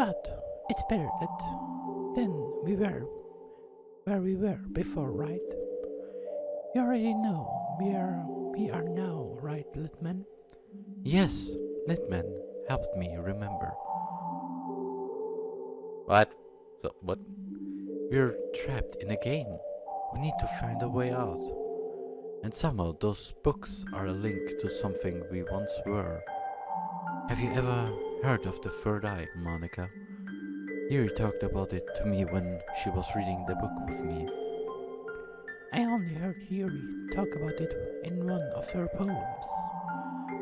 But it's better that than we were where we were before, right? You already know we are we are now, right, Litman? Yes, Litman helped me remember. What? So, what? We're trapped in a game. We need to find a way out. And somehow those books are a link to something we once were. Have you ever heard of the third eye, Monika? Yuri talked about it to me when she was reading the book with me. I only heard Yuri talk about it in one of her poems.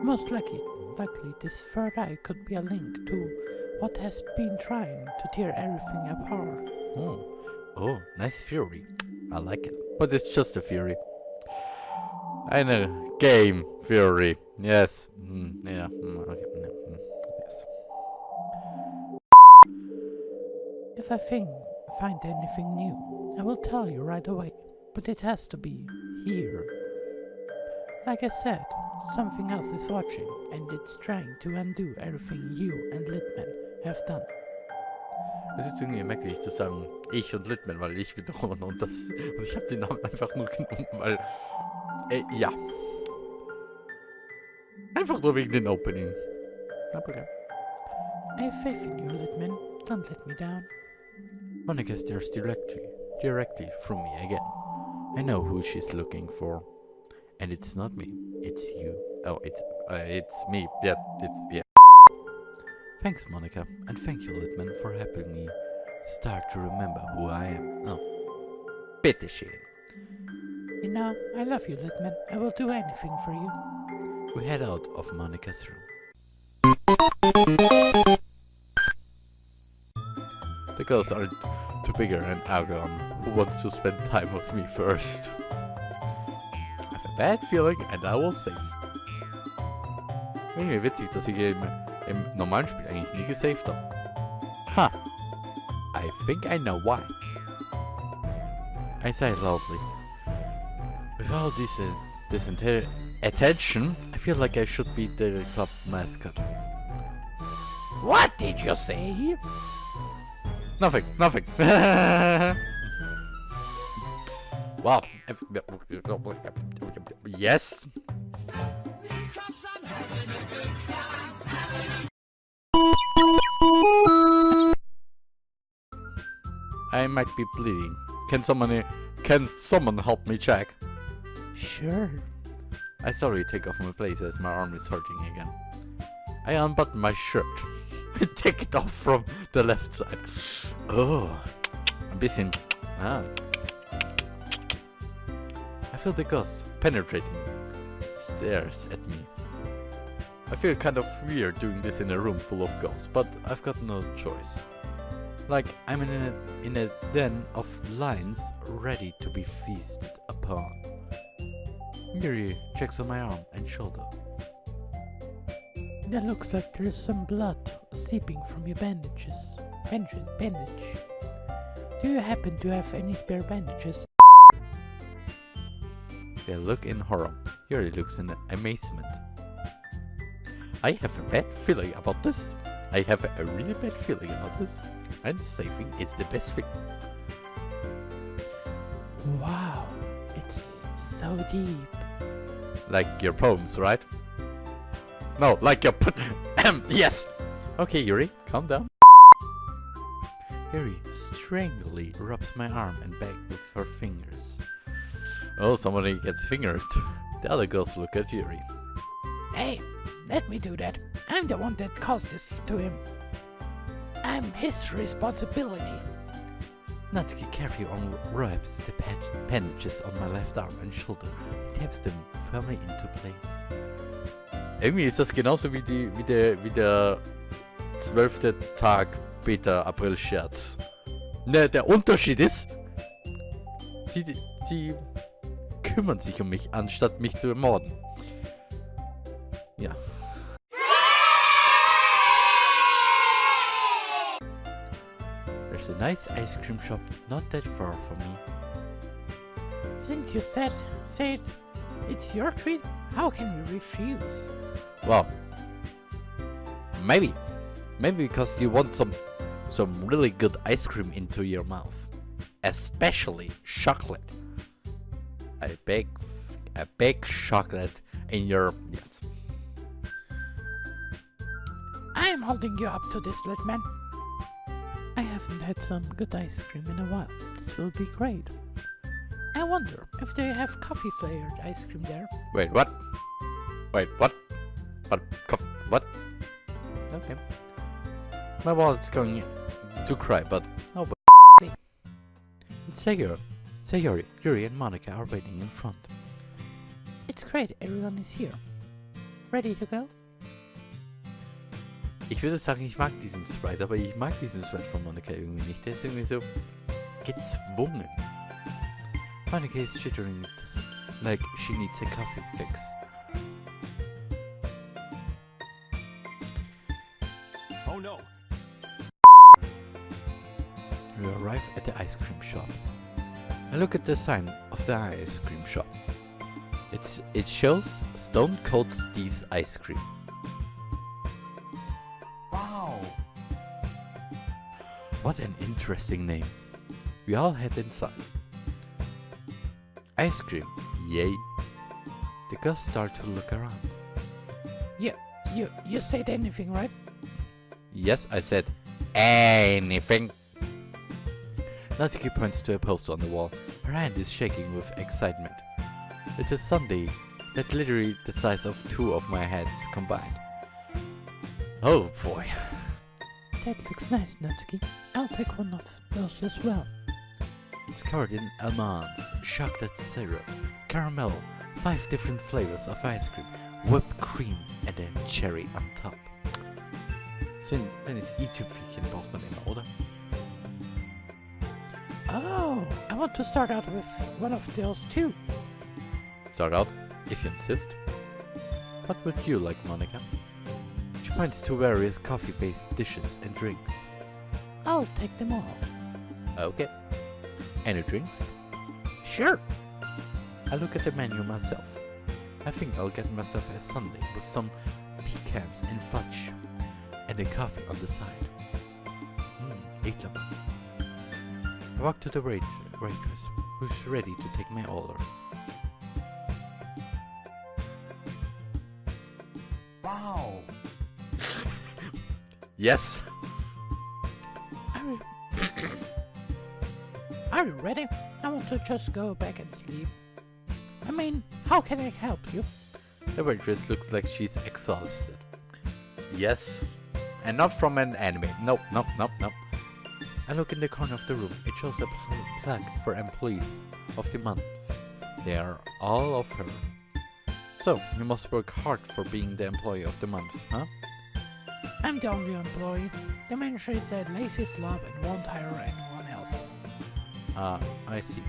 Most likely, likely this third eye could be a link to what has been trying to tear everything apart. Oh, oh, nice theory. I like it. But it's just a theory. I know. Game theory. Yes. Mm, yeah. Mm, If I think, find anything new, I will tell you right away, but it has to be here. Like I said, something else is watching, and it's trying to undo everything you and Litman have done. Es ist irgendwie merkwürdig zu sagen, ich und Litman, weil ich wiederum und das. Und ich habe den Namen einfach nur genommen, weil. Äh, ja. Einfach nur wegen den Opening. Aber okay. I have faith in you, Litman. Don't let me down. Monika stares directly, directly through me again. I know who she's looking for, and it's not me. It's you. Oh, it's uh, it's me. Yeah, it's yeah. Thanks, Monika, and thank you, Litman, for helping me start to remember who I am. Oh, bitteschön. You know, I love you, Litman. I will do anything for you. We head out of Monika's room. The girls are too bigger and Agon, who wants to spend time with me first. I have a bad feeling and I will save. Irgendwie witzig, dass ich im, im normalen Spiel eigentlich nie gesaved habe. Ha! I think I know why. I sigh loudly. With all this, uh, this attention, I feel like I should be the club mascot. What did you say? Nothing, nothing. wow. Yes. I might be bleeding. Can someone can someone help me check? Sure. I slowly take off my place as my arm is hurting again. I unbutton my shirt. Take it off from the left side. Oh, ein bisschen. Ah. I feel the ghost penetrating stares at me. I feel kind of weird doing this in a room full of ghosts, but I've got no choice. Like I'm in a, in a den of lions ready to be feasted upon. Yuri checks on my arm and shoulder. That looks like there's some blood seeping from your bandages. Bandage, bandage. Do you happen to have any spare bandages? They look in horror. Yuri looks in amazement. I have a bad feeling about this. I have a really bad feeling about this. And saving is the best thing. Wow, it's so deep. Like your poems, right? No, like your put. yes. Okay, Yuri, calm down. Yuri strangely rubs my arm and back with her fingers. Oh, somebody gets fingered. The other girls look at Yuri. Hey, let me do that. I'm the one that caused this to him. I'm his responsibility. Natsuki carefully unwraps the bandages on my left arm and shoulder and taps them firmly into place. Irgendwie ist das genauso wie, die, wie, der, wie der zwölfte Tag Beta April Scherz. Ne, der Unterschied ist, sie, sie kümmern sich um mich, anstatt mich zu ermorden. Ja. There's a nice ice cream shop not that far from me. Since you said, said it's your treat, how can we refuse? Well, maybe. Maybe because you want some some really good ice cream into your mouth. Especially chocolate. A big, a big chocolate in your, yes. I am holding you up to this, little man. I haven't had some good ice cream in a while. This will be great. I wonder if they have coffee flavored ice cream there. Wait, what? Wait, what? What? Cof what? Okay. My wallet's going to cry, but oh, but it's Sayori. Sayori, Yuri, and Monika are waiting in front. It's great, everyone is here. Ready to go? Ich würde sagen, ich mag diesen Sprite, aber ich mag diesen Sprite von Monika irgendwie nicht. Der ist irgendwie so gezwungen. Monika is chittering like she needs a coffee fix. Oh no. We arrive at the ice cream shop. I look at the sign of the ice cream shop. It's it shows Stone Cold Steve's ice cream. Wow. What an interesting name. We all head inside. Ice cream, yay. The girls start to look around. You, you, you said anything, right? Yes, I said anything. Natsuki points to a poster on the wall. Her hand is shaking with excitement. It's a sundae that literally the size of two of my heads combined. Oh boy. That looks nice, Natsuki. I'll take one of those as well. It's covered in almonds, chocolate syrup, caramel, five different flavors of ice cream, whipped cream and a cherry on top. So ein kleines i-Tüpfelchen braucht man immer, oder? Oh, I want to start out with one of those too. Start out, if you insist. What would you like, Monika? She points to various coffee-based dishes and drinks. I'll take them all. Okay. Any drinks? Sure. I look at the menu myself. I think I'll get myself a sundae with some pecans and fudge, and a coffee on the side. Mmm, ekelhaft. I walk to the wait waitress, who's ready to take my order. Wow. Yes! Are you, Are you ready? I want to just go back and sleep. I mean, how can I help you? The waitress looks like she's exhausted. Yes. And not from an anime. Nope, nope, nope, nope. I look in the corner of the room. It shows a pl- plaque for employees of the month. They are all of her. So, you must work hard for being the employee of the month, huh? I'm the only employee. The manager said lazy slob and won't hire anyone else. Ah, I see.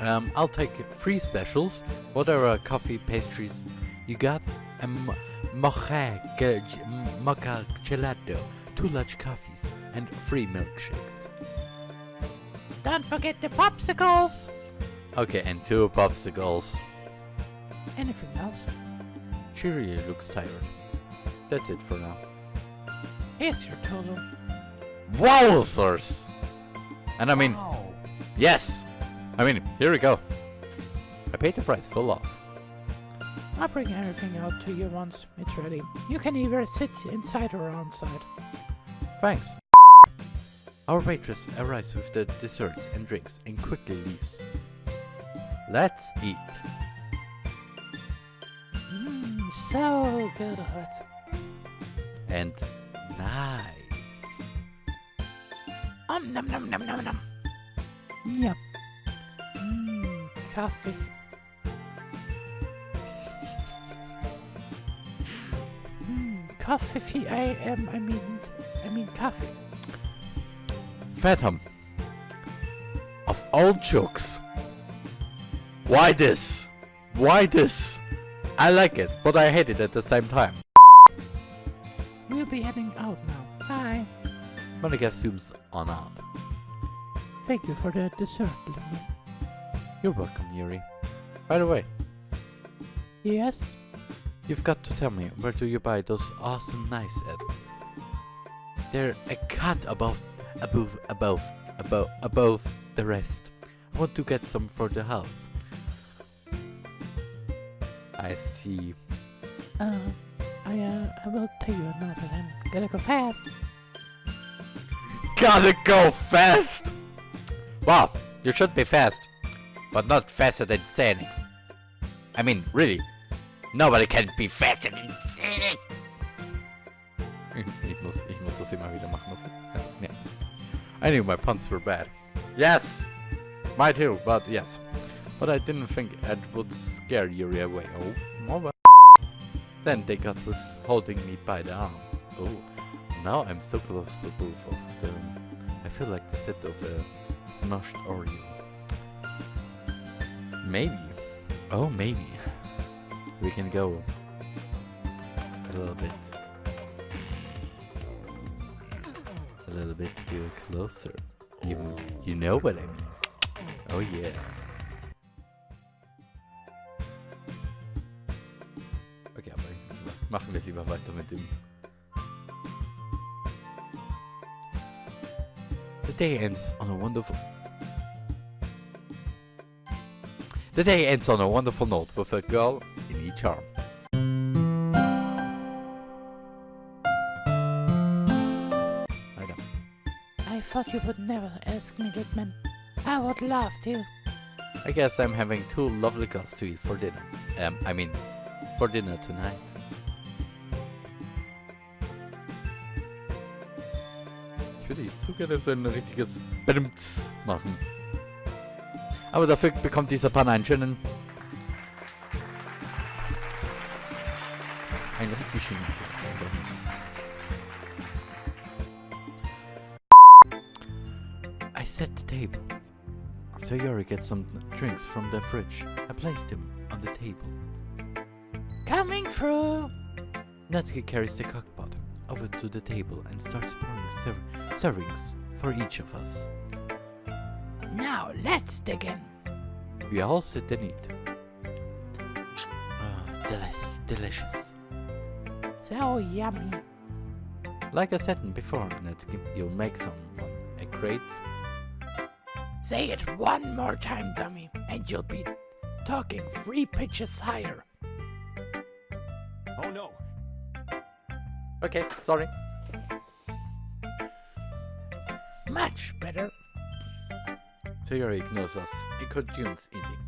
Um, I'll take three specials. What are uh, coffee pastries you got? A mocha gelato, two large coffees, and free milkshakes. Don't forget the popsicles! Okay, and two popsicles. Anything else? She really looks tired. That's it for now. Here's your total. Wowzers! And I mean, Wow. yes! I mean, here we go. I paid the price full off. I'll bring everything out to you once it's ready. You can either sit inside or outside. Thanks. Our waitress arrives with the desserts and drinks and quickly leaves. Let's eat. Mmm, so good. And nice. Um, num num num num num. Yep. Mmm, coffee. Mmm, coffee. I am. I mean, I mean coffee. Phantom. Of all jokes. Why this? Why this? I like it, but I hate it at the same time. We'll be heading out now. Bye. Monika zooms on out. Thank you for the dessert, little. You're welcome, Yuri. By the way, Yes. you've got to tell me where do you buy those awesome knives at? They're a cut above, above, above, above, above the rest. I want to get some for the house. I see. Uh, I, uh, I will tell you another. I'm gonna go fast. Gotta go fast! Well, you should be fast, but not faster than Sonic. I mean, really, nobody can be faster than Sonic! ich, muss, ich muss das immer wieder machen, okay? Also, yeah. I knew my puns were bad. Yes! My too, but yes. But I didn't think it would scare Yuri away. Oh, well. Then they got with holding me by the arm. Oh, now I'm so close to both of them. I feel like the set of a smashed Oreo. Maybe. Oh, maybe. We can go a little bit. A little bit too closer. You, you know what I mean. Oh yeah. Okay, aber machen wir lieber weiter mit dem. The day ends on a wonderful. The day ends on a wonderful note with a girl in each arm. Thought you would never ask me, Lickman. I would love to. I guess I'm having two lovely girls to eat for dinner. Um, I mean, for dinner tonight. Ich würde jetzt so gerne so ein richtiges Brimts machen. Aber dafür bekommt dieser Pan einen schönen... Einen richtig schönen... table. So Yuri gets some drinks from the fridge. and placed them on the table. Coming through. Natsuki carries the cookpot over to the table and starts pouring serv- servings for each of us. Now let's dig in. We all sit and eat. Ah, delicious, delicious. So yummy. Like I said before, Natsuki, you'll make someone a great... Say it one more time, dummy, and you'll be talking three pitches higher. Oh no. Okay, sorry. Much better. So ignores us and continues eating.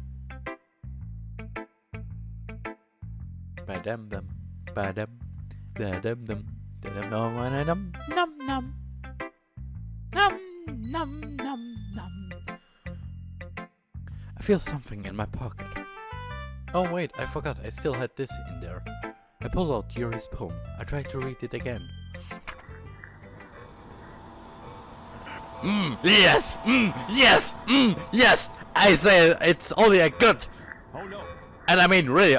Ba-dum dum, ba-dum, da-dum dum, da-dum dum, ba-da-dum. Num num. Num num num num. I feel something in my pocket. Oh wait, I forgot, I still had this in there. I pull out Yuri's poem. I try to read it again. Mmm, yes, mmm, yes, mmm, yes! I say it's only a good, Oh no. and I mean really,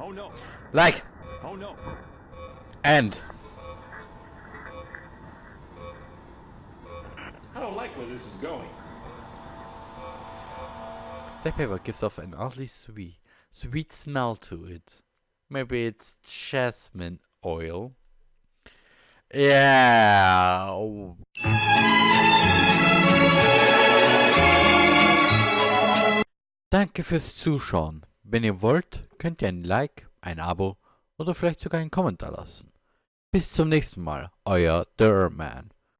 Oh no. like, Oh no. and. I don't like where this is going. The paper gives off an oddly sweet, sweet smell to it. Maybe it's jasmine oil. Yeah. Danke fürs Zuschauen. Wenn ihr wollt, könnt ihr ein Like, ein Abo oder vielleicht sogar einen Kommentar lassen. Bis zum nächsten Mal, euer Derman.